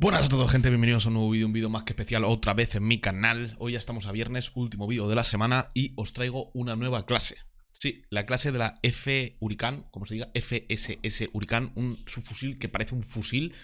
Buenas a todos gente, bienvenidos a un nuevo vídeo, un vídeo más que especial otra vez en mi canal Hoy ya estamos a viernes, último vídeo de la semana y os traigo una nueva clase Sí, la clase de la F Huracán, como se diga, FSS Huracán, un subfusil que parece un fusil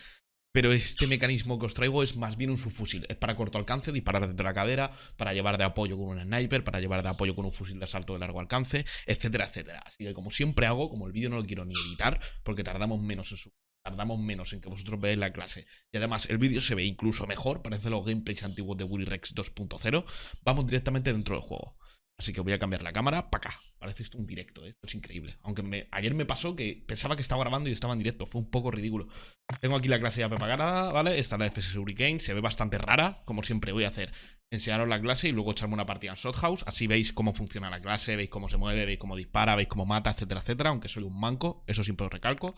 pero este mecanismo que os traigo es más bien un subfusil. Es para corto alcance, disparar desde la cadera, para llevar de apoyo con un sniper, para llevar de apoyo con un fusil de asalto de largo alcance, etcétera, etcétera. Así que como siempre hago, como el vídeo no lo quiero ni editar, porque tardamos menos en su tardamos menos en que vosotros veáis la clase. Y además, el vídeo se ve incluso mejor, parece los gameplays antiguos de Willy Rex 2.0. Vamos directamente dentro del juego. Así que voy a cambiar la cámara para acá. Parece esto un directo, ¿eh? esto es increíble. Aunque ayer me pasó que pensaba que estaba grabando y estaba en directo. Fue un poco ridículo. Tengo aquí la clase ya preparada, ¿vale? Esta es la FS Hurricane. Se ve bastante rara, como siempre voy a hacer enseñaros la clase y luego echarme una partida en Shothouse. Así veis cómo funciona la clase, veis cómo se mueve, veis cómo dispara, veis cómo mata, etcétera, etcétera. Aunque soy un manco, eso siempre lo recalco.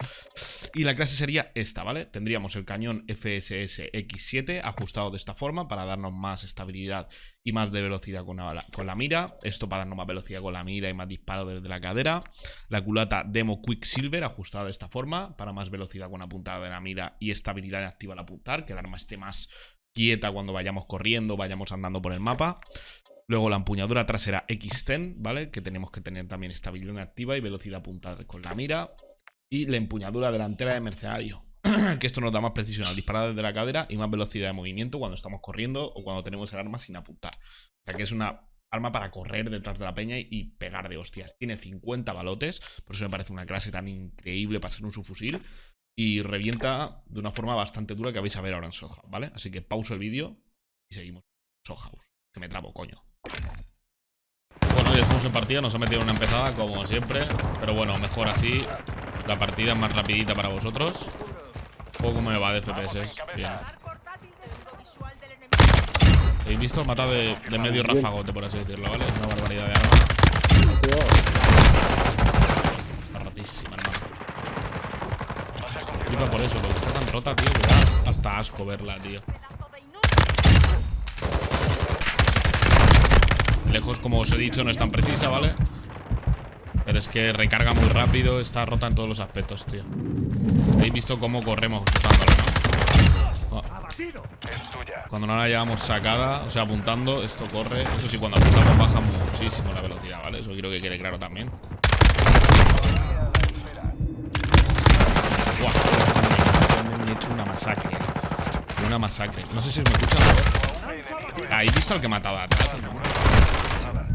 Y la clase sería esta, ¿vale? Tendríamos el cañón FSS X7 ajustado de esta forma para darnos más estabilidad y más de velocidad con la, con la mira. Esto para darnos más velocidad con la mira y más disparo desde la cadera. La culata Demo Quicksilver ajustada de esta forma para más velocidad con la puntada de la mira y estabilidad activa al apuntar, que el arma esté más quieta cuando vayamos corriendo, vayamos andando por el mapa. Luego la empuñadura trasera X10, ¿vale? Que tenemos que tener también estabilidad activa y velocidad apuntada con la mira. Y la empuñadura delantera de mercenario. que esto nos da más precisión al disparar desde la cadera y más velocidad de movimiento cuando estamos corriendo o cuando tenemos el arma sin apuntar. O sea que es una arma para correr detrás de la peña y pegar de hostias. Tiene 50 balotes, por eso me parece una clase tan increíble para ser un subfusil y revienta de una forma bastante dura que vais a ver ahora en Soja, ¿vale? Así que pauso el vídeo y seguimos. Sojaus, que me trabo, coño. Bueno, ya estamos en partida, nos ha metido una empezada como siempre, pero bueno, mejor así. La partida es más rapidita para vosotros. Poco me va de FPS, bien. ¿Habéis visto? Mata de, de medio rafagote, por así decirlo, ¿vale? Es una barbaridad de arma. Está rotísima, hermano por eso, porque está tan rota, tío, que da hasta asco verla, tío. Lejos, como os he dicho, no es tan precisa, ¿vale? Pero es que recarga muy rápido, está rota en todos los aspectos, tío. Habéis visto cómo corremos ¿no? Cuando no la llevamos sacada, o sea, apuntando, esto corre. Eso sí, cuando apuntamos baja muchísimo la velocidad, ¿vale? Eso quiero que quede claro también. Me he hecho una masacre. Una masacre. No sé si me escuchan. ¿Habéis visto al que mataba atrás?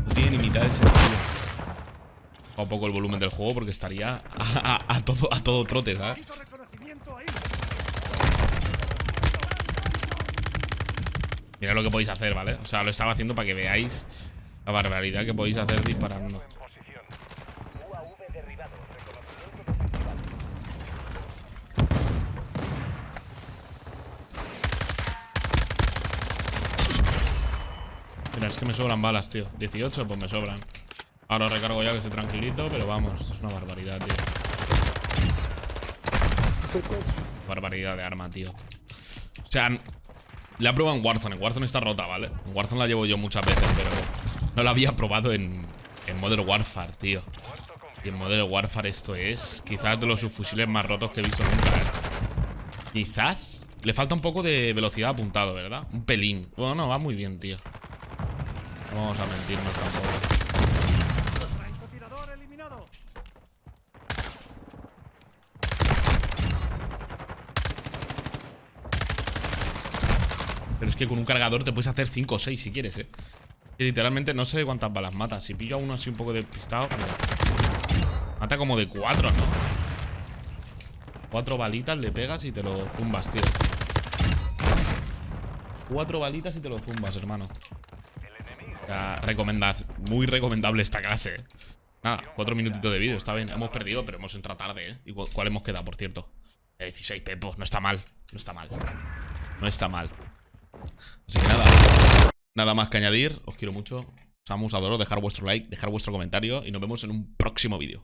No tiene ni mitad de sentido. un poco el volumen del juego porque estaría a, todo, a todo trote, ¿sabes? Mira lo que podéis hacer, ¿vale? O sea, lo estaba haciendo para que veáis la barbaridad que podéis hacer disparando. es que me sobran balas, tío. 18, pues me sobran. Ahora recargo ya que estoy tranquilito Pero vamos, esto es una barbaridad, tío. Barbaridad de arma, tío. O sea, la he probado en Warzone En Warzone está rota, ¿vale? En Warzone la llevo yo muchas veces, pero No la había probado en, en Modern Warfare, tío Y en Modern Warfare esto es Quizás de los subfusiles más rotos que he visto nunca, ¿eh? Quizás Le falta un poco de velocidad apuntado, ¿verdad? Un pelín Bueno, no, va muy bien, tío no vamos a mentirnos tampoco. Pero es que con un cargador te puedes hacer 5 o 6 si quieres, eh. Literalmente no sé cuántas balas mata. Si pillo a uno así un poco despistado, Mata como de 4, ¿no? Cuatro balitas le pegas y te lo zumbas, tío. Cuatro balitas y te lo zumbas, hermano muy recomendable esta clase. Nada, cuatro minutitos de vídeo, está bien. Hemos perdido, pero hemos entrado tarde, ¿eh? ¿Y cuál hemos quedado, por cierto? 16 pepos, no está mal. No está mal. No está mal. Así que nada. Nada más que añadir. Os quiero mucho. Samus, adoro dejar vuestro like, dejar vuestro comentario y nos vemos en un próximo vídeo.